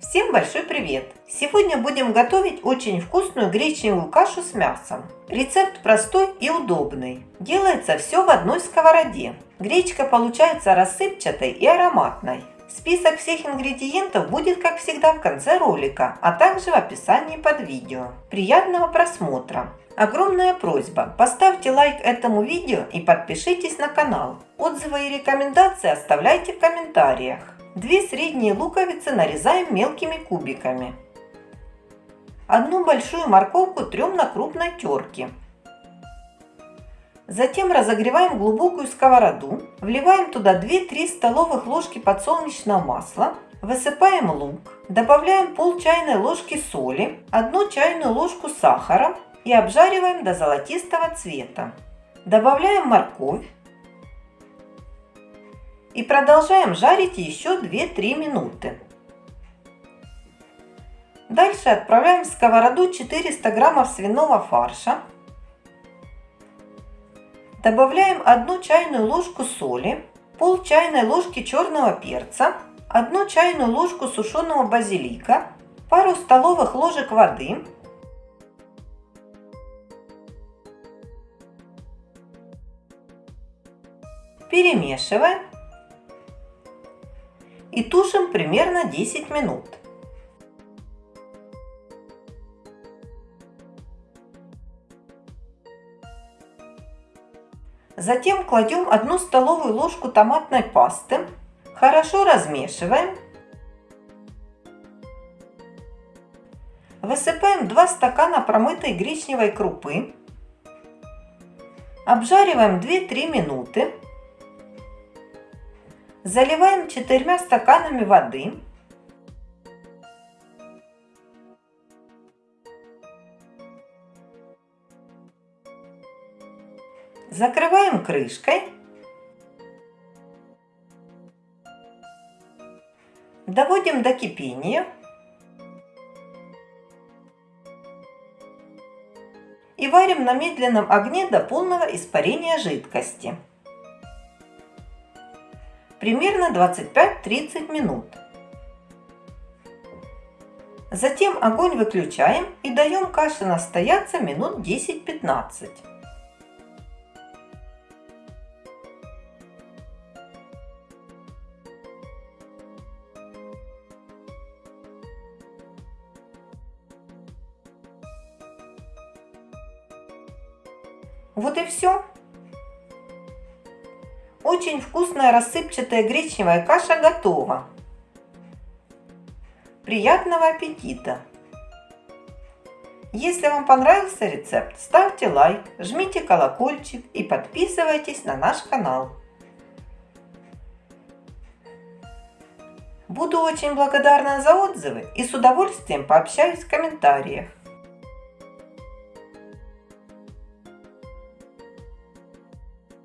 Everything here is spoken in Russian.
Всем большой привет! Сегодня будем готовить очень вкусную гречневую кашу с мясом. Рецепт простой и удобный. Делается все в одной сковороде. Гречка получается рассыпчатой и ароматной. Список всех ингредиентов будет, как всегда, в конце ролика, а также в описании под видео. Приятного просмотра! Огромная просьба, поставьте лайк этому видео и подпишитесь на канал. Отзывы и рекомендации оставляйте в комментариях. Две средние луковицы нарезаем мелкими кубиками. Одну большую морковку трем на крупной терке. Затем разогреваем глубокую сковороду, вливаем туда 2-3 столовых ложки подсолнечного масла, высыпаем лук, добавляем пол чайной ложки соли, 1 чайную ложку сахара и обжариваем до золотистого цвета. Добавляем морковь, и продолжаем жарить еще 2-3 минуты. Дальше отправляем в сковороду 400 граммов свиного фарша. Добавляем 1 чайную ложку соли, пол чайной ложки черного перца, 1 чайную ложку сушеного базилика, пару столовых ложек воды, перемешиваем и тушим примерно 10 минут. Затем кладем 1 столовую ложку томатной пасты, хорошо размешиваем. Высыпаем 2 стакана промытой гречневой крупы. Обжариваем 2-3 минуты. Заливаем четырьмя стаканами воды. Закрываем крышкой. Доводим до кипения. И варим на медленном огне до полного испарения жидкости примерно 25-30 минут. Затем огонь выключаем и даем каше настояться минут 10-15. Вот и все. Очень вкусная рассыпчатая гречневая каша готова. Приятного аппетита! Если вам понравился рецепт, ставьте лайк, жмите колокольчик и подписывайтесь на наш канал. Буду очень благодарна за отзывы и с удовольствием пообщаюсь в комментариях.